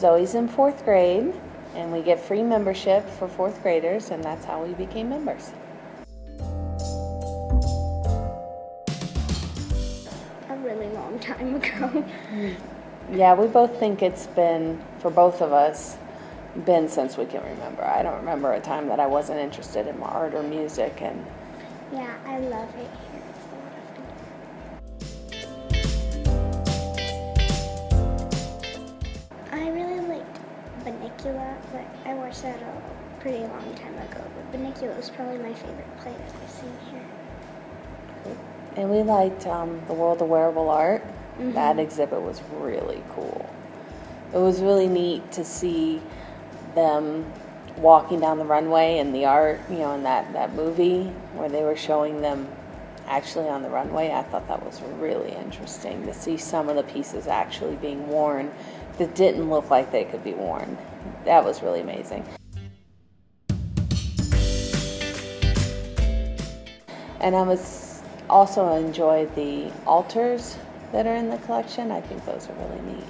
Zoe's in fourth grade, and we get free membership for fourth graders, and that's how we became members. A really long time ago. Yeah, we both think it's been, for both of us, been since we can remember. I don't remember a time that I wasn't interested in art or music, and yeah, I love it here. Bunnicula, but I watched that a pretty long time ago. But Bunnicula was probably my favorite play that I've seen here. and we liked um, the World of Wearable Art. That exhibit was really cool. It was really neat to see them walking down the runway and the art, you know, in that, that movie where they were showing them actually on the runway. I thought that was really interesting to see some of the pieces actually being worn that didn't look like they could be worn. That was really amazing. And I was also enjoyed the altars that are in the collection. I think those are really neat.